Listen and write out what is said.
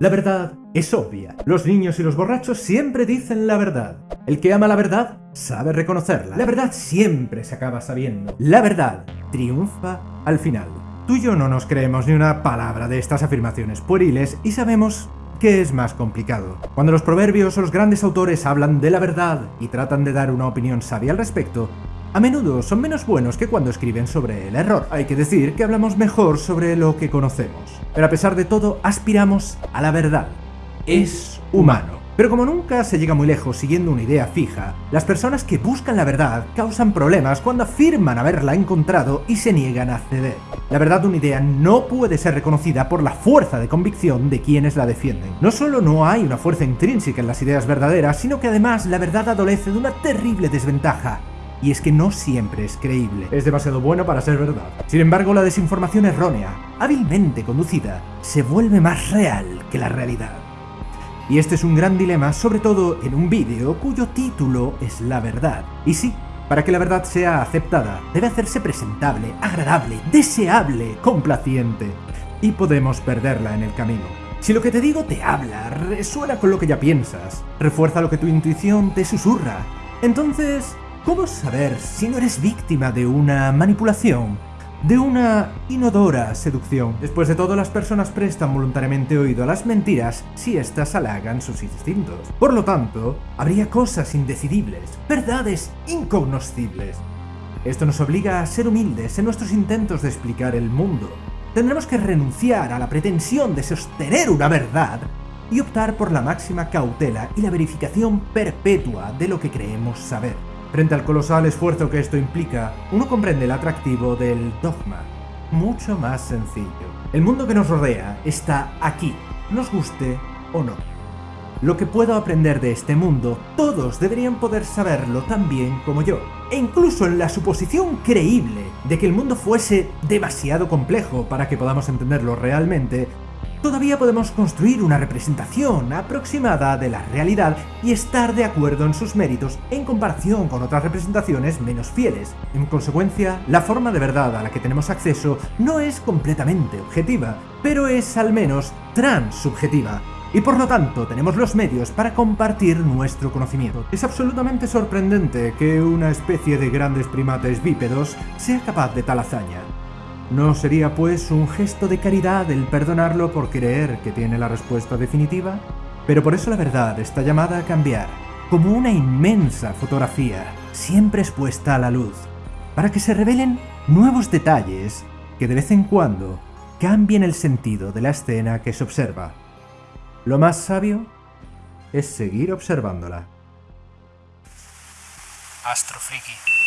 La verdad es obvia. Los niños y los borrachos siempre dicen la verdad. El que ama la verdad sabe reconocerla. La verdad siempre se acaba sabiendo. La verdad triunfa al final. Tú y yo no nos creemos ni una palabra de estas afirmaciones pueriles y sabemos que es más complicado. Cuando los proverbios o los grandes autores hablan de la verdad y tratan de dar una opinión sabia al respecto, a menudo son menos buenos que cuando escriben sobre el error. Hay que decir que hablamos mejor sobre lo que conocemos. Pero a pesar de todo, aspiramos a la verdad. Es humano. Pero como nunca se llega muy lejos siguiendo una idea fija, las personas que buscan la verdad causan problemas cuando afirman haberla encontrado y se niegan a ceder. La verdad de una idea no puede ser reconocida por la fuerza de convicción de quienes la defienden. No solo no hay una fuerza intrínseca en las ideas verdaderas, sino que además la verdad adolece de una terrible desventaja, y es que no siempre es creíble. Es demasiado bueno para ser verdad. Sin embargo, la desinformación errónea, hábilmente conducida, se vuelve más real que la realidad. Y este es un gran dilema, sobre todo en un vídeo cuyo título es La Verdad. Y sí, para que la verdad sea aceptada, debe hacerse presentable, agradable, deseable, complaciente. Y podemos perderla en el camino. Si lo que te digo te habla, resuena con lo que ya piensas, refuerza lo que tu intuición te susurra, entonces, ¿cómo saber si no eres víctima de una manipulación de una inodora seducción. Después de todo, las personas prestan voluntariamente oído a las mentiras si éstas halagan sus instintos. Por lo tanto, habría cosas indecidibles, verdades incognoscibles. Esto nos obliga a ser humildes en nuestros intentos de explicar el mundo. Tendremos que renunciar a la pretensión de sostener una verdad y optar por la máxima cautela y la verificación perpetua de lo que creemos saber. Frente al colosal esfuerzo que esto implica, uno comprende el atractivo del dogma. Mucho más sencillo. El mundo que nos rodea está aquí, nos guste o no. Lo que puedo aprender de este mundo, todos deberían poder saberlo tan bien como yo. E incluso en la suposición creíble de que el mundo fuese demasiado complejo para que podamos entenderlo realmente, todavía podemos construir una representación aproximada de la realidad y estar de acuerdo en sus méritos en comparación con otras representaciones menos fieles. En consecuencia, la forma de verdad a la que tenemos acceso no es completamente objetiva, pero es al menos transsubjetiva, y por lo tanto tenemos los medios para compartir nuestro conocimiento. Es absolutamente sorprendente que una especie de grandes primates bípedos sea capaz de tal hazaña. ¿No sería pues un gesto de caridad el perdonarlo por creer que tiene la respuesta definitiva? Pero por eso la verdad está llamada a cambiar, como una inmensa fotografía, siempre expuesta a la luz, para que se revelen nuevos detalles que de vez en cuando cambien el sentido de la escena que se observa. Lo más sabio es seguir observándola. Astrofriki.